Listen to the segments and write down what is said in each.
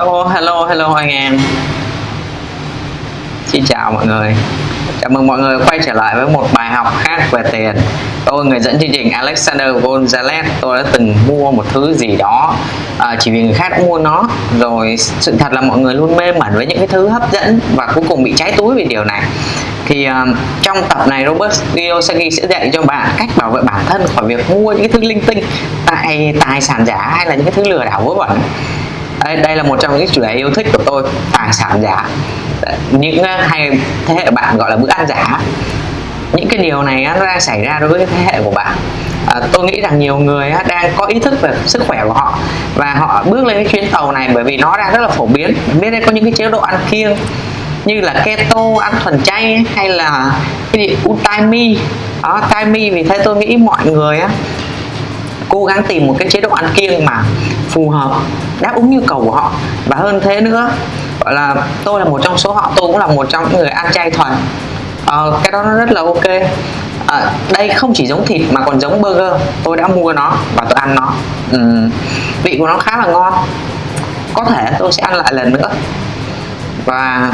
Hello, hello, hello anh em. Xin chào mọi người. Chào mừng mọi người quay trở lại với một bài học khác về tiền. Tôi người dẫn chương trình Alexander Gonzalez Tôi đã từng mua một thứ gì đó. À, Chỉ vì người khác đã mua nó. Rồi sự thật là mọi người luôn mê mẩn với những cái thứ hấp dẫn Và cuối cùng bị cháy túi vì điều này. Thì um, trong tập này Robert Kiyosaki sẽ dạy cho bạn cách bảo vệ bản thân khỏi việc mua những cái thứ linh tinh tại tài sản giả hay là những cái thứ lừa đảo vớ vẩn đây, đây là một trong những chủ đề yêu thích của tôi tài sản giả. Những à, hay thế hệ bạn gọi là bữa ăn giả. Những cái điều này à, nó đang xảy ra đối với thế hệ của bạn. À, tôi nghĩ rằng nhiều người à, đang có ý thức về sức khỏe của họ và họ bước lên cái chuyến tàu này bởi vì nó đang rất là phổ biến. Biết đây có những cái chế độ ăn kiêng như là keto ăn thuần chay hay là cái gì utami. Đó mi vì thế tôi nghĩ mọi người á cố gắng tìm một cái chế độ ăn kiêng mà phù hợp đáp ứng nhu cầu của họ. Và hơn thế nữa gọi là tôi là một trong số họ tôi cũng là một trong những người ăn chay thuần. À, cái đó nó rất là ok. À, đây không chỉ giống thịt mà còn giống burger. Tôi đã mua nó và tôi ăn nó. Uhm, vị của nó khá là ngon. Có thể tôi sẽ ăn lại lần nữa. Và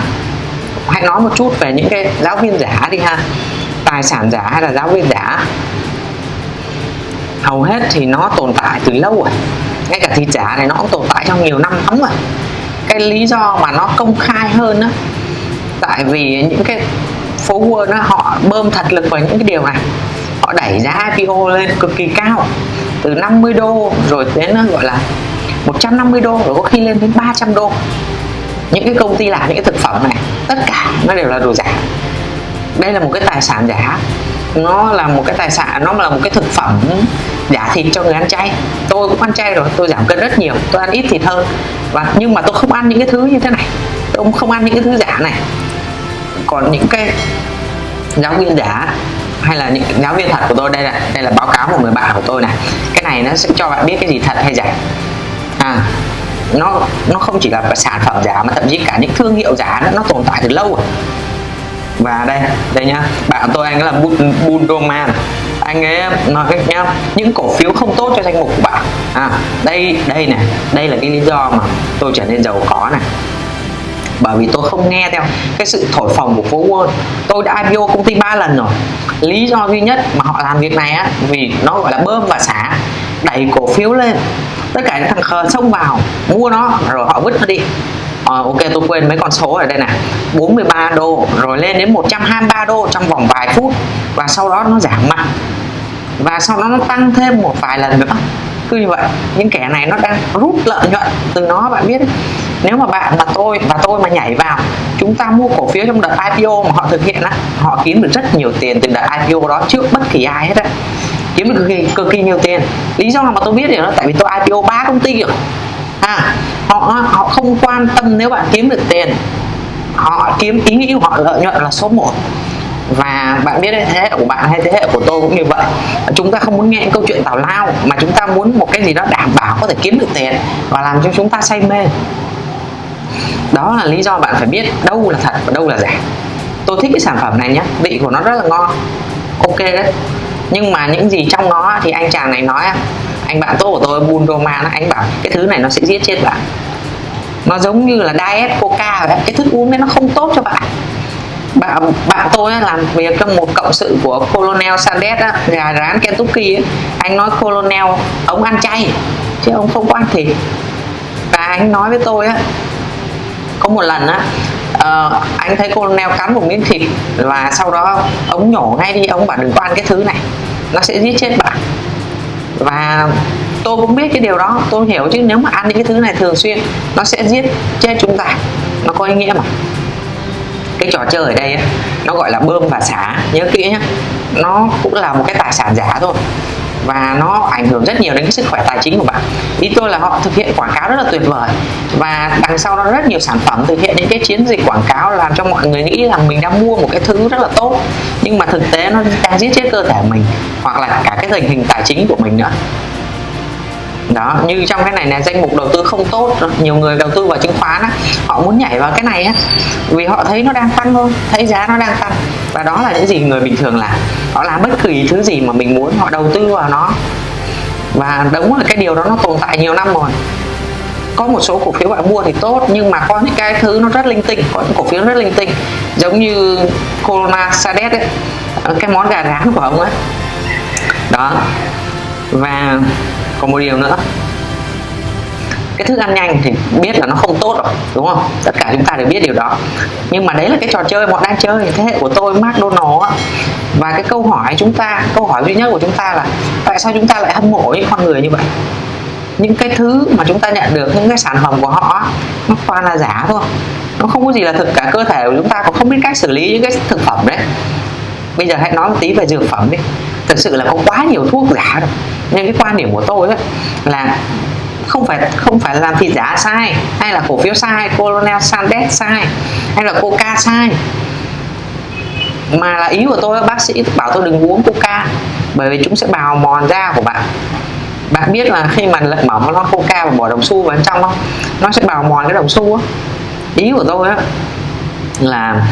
hãy nói một chút về những cái giáo viên giả đi ha. Tài sản giả hay là giáo viên giả? Hầu hết thì nó tồn tại từ lâu rồi ngay cả thịt giả này nó cũng tồn tại trong nhiều năm lắm rồi cái lý do mà nó công khai hơn á tại vì những cái phố Wall á, họ bơm thật lực vào những cái điều này. Họ đẩy giá IPO lên cực kỳ cao từ 50 đô rồi đến gọi là 150 đô rồi có khi lên đến 300 đô. Những cái công ty làm những cái thực phẩm này tất cả nó đều là đồ giả đây là một cái tài sản giả. Nó là một cái tài sản nó là một cái thực phẩm giả thịt cho người ăn chay. Tôi cũng ăn chay rồi tôi giảm cân rất nhiều tôi ăn ít thịt hơn. Và nhưng mà tôi không ăn những cái thứ như thế này. Tôi cũng không ăn những cái thứ giả này. Còn những cái giáo viên giả hay là những giáo viên thật của tôi đây là đây là báo cáo của người bạn của tôi này. Cái này nó sẽ cho bạn biết cái gì thật hay giả. À nó nó không chỉ là sản phẩm giả mà thậm chí cả những thương hiệu giả nó, nó tồn tại từ lâu rồi và đây đây nhá. Bạn tôi anh ấy là Bundoman anh ấy nói cách nhá, những cổ phiếu không tốt cho danh mục của bạn. À đây đây này, đây là cái lý do mà tôi trở nên giàu có này. Bởi vì tôi không nghe theo cái sự thổi phồng của phố Wall. Tôi đã IPO công ty ba lần rồi. Lý do duy nhất mà họ làm việc này á, vì nó gọi là bơm và xả, đẩy cổ phiếu lên. Tất cả những thằng khờ xông vào, mua nó, rồi họ vứt nó đi à, ok tôi quên mấy con số ở đây này 43 đô rồi lên đến 123 đô trong vòng vài phút. Và sau đó nó giảm mạnh. Và sau đó nó tăng thêm một vài lần nữa. Cứ như vậy. Những kẻ này nó đang rút lợi nhuận từ nó bạn biết. Nếu mà bạn mà tôi và tôi mà nhảy vào chúng ta mua cổ phiếu trong đợt IPO mà họ thực hiện á họ kiếm được rất nhiều tiền từ đợt IPO đó trước bất kỳ ai hết á. Kiếm được cực kỳ, cực kỳ nhiều tiền. Lý do mà tôi biết điều đó, tại vì tôi IPO ba công ty rồi ha họ họ không quan tâm nếu bạn kiếm được tiền. Họ kiếm, ý nghĩ họ, lợi nhuận là số 1 và bạn biết đấy, thế hệ của bạn hay thế hệ của tôi cũng như vậy. Chúng ta không muốn nghe câu chuyện tào lao, mà chúng ta muốn một cái gì đó đảm bảo có thể kiếm được tiền và làm cho chúng ta say mê. Đó là lý do bạn phải biết đâu là thật và đâu là giả. Tôi thích cái sản phẩm này nhé vị của nó rất là ngon. Ok đấy. Nhưng mà những gì trong nó thì anh chàng này nói anh bạn tốt của tôi Bundoman anh bảo cái thứ này nó sẽ giết chết bạn. Nó giống như là diet coca đấy cái thức uống đấy nó không tốt cho bạn. Bạn bạn tôi làm việc trong một cộng sự của Colonel Sanders á, gà rán Kentucky ấy. anh nói Colonel ông ăn chay chứ ông không có ăn thịt. Và anh nói với tôi á có một lần á uh, anh thấy Colonel cắn một miếng thịt và sau đó ông nhổ ngay đi ông bảo đừng có ăn cái thứ này nó sẽ giết chết bạn và tôi cũng biết cái điều đó tôi hiểu chứ nếu mà ăn những cái thứ này thường xuyên nó sẽ giết chết chúng ta. Nó có ý nghĩa mà. Cái trò chơi ở đây ấy, nó gọi là bơm và xả nhớ kỹ nhé nó cũng là một cái tài sản giả thôi và nó ảnh hưởng rất nhiều đến cái sức khỏe tài chính của bạn. Ý tôi là họ thực hiện quảng cáo rất là tuyệt vời. Và đằng sau đó rất nhiều sản phẩm thực hiện những cái chiến dịch quảng cáo làm cho mọi người nghĩ rằng mình đang mua một cái thứ rất là tốt. Nhưng mà thực tế nó đang giết chết cơ thể mình, hoặc là cả cái tình hình tài chính của mình nữa đó như trong cái này là danh mục đầu tư không tốt nhiều người đầu tư vào chứng khoán á, họ muốn nhảy vào cái này á vì họ thấy nó đang tăng thôi thấy giá nó đang tăng. Và đó là những gì người bình thường làm họ làm bất kỳ thứ gì mà mình muốn họ đầu tư vào nó. Và đúng là cái điều đó nó tồn tại nhiều năm rồi. Có một số cổ phiếu bạn mua thì tốt nhưng mà có những cái thứ nó rất linh tinh có những cổ phiếu rất linh tinh. Giống như Corona Sadet ấy ờ, cái món gà rán của ông ấy. Đó. Và còn một điều nữa. Cái thức ăn nhanh thì biết là nó không tốt rồi, đúng không? Tất cả chúng ta đều biết điều đó. Nhưng mà đấy là cái trò chơi, bọn đang chơi. Thế hệ của tôi McDonald á. Và cái câu hỏi chúng ta, câu hỏi duy nhất của chúng ta là tại sao chúng ta lại hâm mộ những con người như vậy? Những cái thứ mà chúng ta nhận được, những cái sản phẩm của họ nó toàn là giả thôi. Nó không có gì là thực cả cơ thể của chúng ta còn không biết cách xử lý những cái thực phẩm đấy. Bây giờ hãy nói một tí về dược phẩm đi thực sự là có quá nhiều thuốc giả rồi nên cái quan điểm của tôi ấy, là không phải không phải làm thịt giả sai hay là cổ phiếu sai Colonel Sanders sai hay là Coca sai. Mà là ý của tôi bác sĩ bảo tôi đừng uống Coca bởi vì chúng sẽ bào mòn da của bạn. Bạn biết là khi mà lật mở một lon Coca và bỏ đồng xu vào bên trong không nó sẽ bào mòn cái đồng xu á. Ý của tôi á là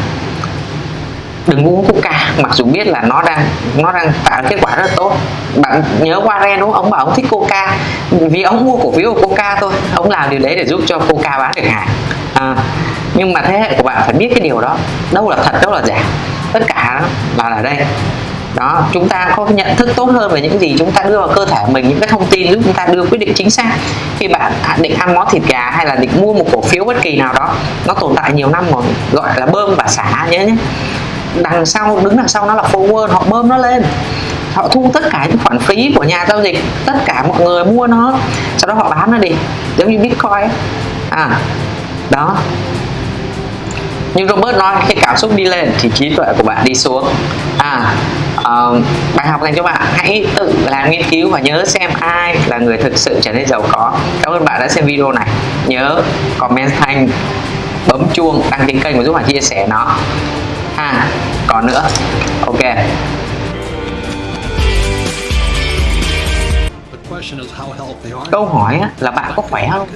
đừng uống coca mặc dù biết là nó đang nó đang tạo kết quả rất tốt. Bạn nhớ Warren đúng không? Ông bảo ông thích coca. Vì ông mua cổ phiếu của coca thôi. Ông làm điều đấy để giúp cho coca bán được hàng. À, nhưng mà thế hệ của bạn phải biết cái điều đó. Đâu là thật đâu là giả. Tất cả là ở đây. Đó chúng ta có nhận thức tốt hơn về những gì chúng ta đưa vào cơ thể mình những cái thông tin giúp chúng ta đưa quyết định chính xác. Khi bạn định ăn món thịt gà hay là định mua một cổ phiếu bất kỳ nào đó nó tồn tại nhiều năm rồi gọi là bơm và xả nhớ nhé đằng sau đứng đằng sau nó là forward họ bơm nó lên. Họ thu tất cả những khoản phí của nhà giao dịch tất cả mọi người mua nó. Sau đó họ bán nó đi giống như bitcoin à đó. Như Robert nói khi cảm xúc đi lên thì trí tuệ của bạn đi xuống. À uh, bài học dành cho bạn hãy tự làm nghiên cứu và nhớ xem ai là người thực sự trở nên giàu có. Cảm ơn bạn đã xem video này. Nhớ comment thanh bấm chuông đăng ký kênh và giúp bạn chia sẻ nó ha, còn nữa. Ok. Câu hỏi là bạn có khỏe không?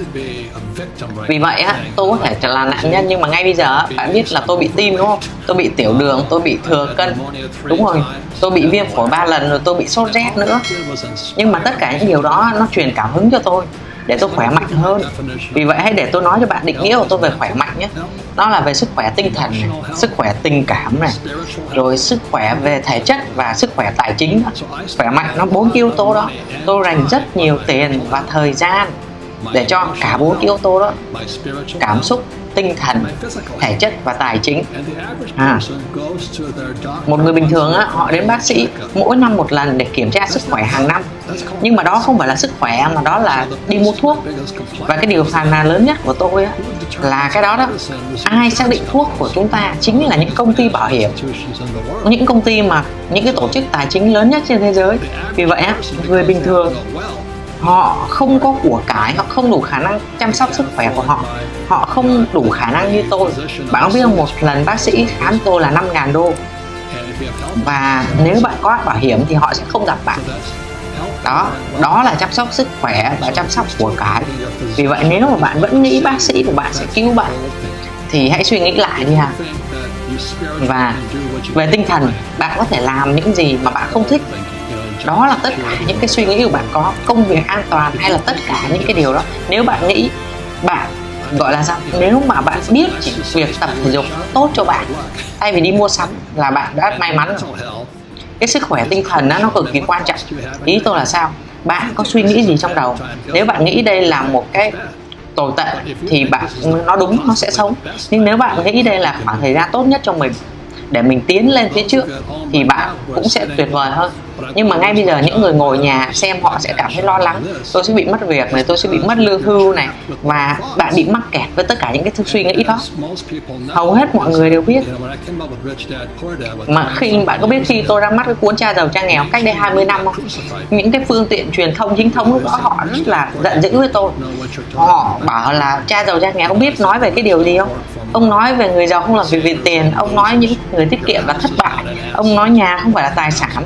Vì vậy á, tôi có thể là nạn nhân, nhưng mà ngay bây giờ bạn biết là tôi bị tim, đúng không? Tôi bị tiểu đường, tôi bị thừa cân. Đúng rồi, tôi bị viêm phổi ba lần rồi tôi bị sốt rét nữa. Nhưng mà tất cả những điều đó nó truyền cảm hứng cho tôi để tôi khỏe mạnh hơn. Vì vậy hãy để tôi nói cho bạn định nghĩa của tôi về khỏe mạnh nhé. Nó là về sức khỏe tinh thần này, sức khỏe tình cảm này rồi sức khỏe về thể chất và sức khỏe tài chính khỏe mạnh nó bốn yếu tố đó. Tôi dành rất nhiều tiền và thời gian để cho cả bốn yếu tố đó cảm xúc tinh thần thể chất và tài chính. À, một người bình thường á, họ đến bác sĩ mỗi năm một lần để kiểm tra sức khỏe hàng năm. Nhưng mà đó không phải là sức khỏe mà đó là đi mua thuốc. Và cái điều phàn nàn lớn nhất của tôi á, là cái đó đó. Ai xác định thuốc của chúng ta chính là những công ty bảo hiểm. Những công ty mà những cái tổ chức tài chính lớn nhất trên thế giới. Vì vậy á, người bình thường họ không có của cải họ không đủ khả năng chăm sóc sức khỏe của họ. Họ không đủ khả năng như tôi. Bạn biết không một lần, bác sĩ khám tôi là 5.000 đô. Và nếu bạn có bảo hiểm thì họ sẽ không gặp bạn. Đó đó là chăm sóc sức khỏe và chăm sóc của cải vì vậy nếu mà bạn vẫn nghĩ bác sĩ của bạn sẽ cứu bạn, thì hãy suy nghĩ lại đi ha và về tinh thần, bạn có thể làm những gì mà bạn không thích đó là tất cả những cái suy nghĩ của bạn có công việc an toàn hay là tất cả những cái điều đó. Nếu bạn nghĩ bạn gọi là sao? Nếu mà bạn biết chỉ việc tập thể dục tốt cho bạn thay vì đi mua sắm là bạn đã may mắn rồi. Cái sức khỏe tinh thần đó, nó cực kỳ quan trọng. Ý tôi là sao? Bạn có suy nghĩ gì trong đầu? Nếu bạn nghĩ đây là một cái tồi tệ thì bạn nó đúng nó sẽ sống nhưng nếu bạn nghĩ đây là khoảng thời gian tốt nhất cho mình để mình tiến lên phía trước thì bạn cũng sẽ tuyệt vời hơn nhưng mà ngay bây giờ những người ngồi nhà xem họ sẽ cảm thấy lo lắng. Tôi sẽ bị mất việc này, tôi sẽ bị mất lương hưu này, và bạn bị mắc kẹt với tất cả những cái suy nghĩ đó. Hầu hết mọi người đều biết. Mà khi bạn có biết khi tôi ra mắt cái cuốn cha giàu cha nghèo cách đây 20 năm không? Những cái phương tiện truyền thông chính thống lúc đó họ rất là giận dữ với tôi. Họ bảo là cha giàu cha nghèo không biết nói về cái điều gì không? Ông nói về người giàu không làm việc vì tiền, ông nói những người tiết kiệm là thất bại, ông nói nhà không phải là tài sản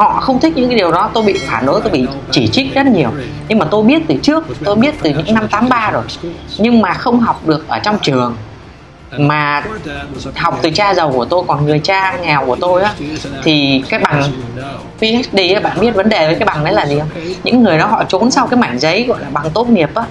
họ không thích những cái điều đó tôi bị phản đối tôi bị chỉ trích rất nhiều. Nhưng mà tôi biết từ trước tôi biết từ những năm 83 rồi. Nhưng mà không học được ở trong trường. Mà học từ cha giàu của tôi còn người cha nghèo của tôi á thì cái bằng PhD á, bạn biết vấn đề với cái bằng đấy là gì không? Những người đó họ trốn sau cái mảnh giấy gọi là bằng tốt nghiệp á.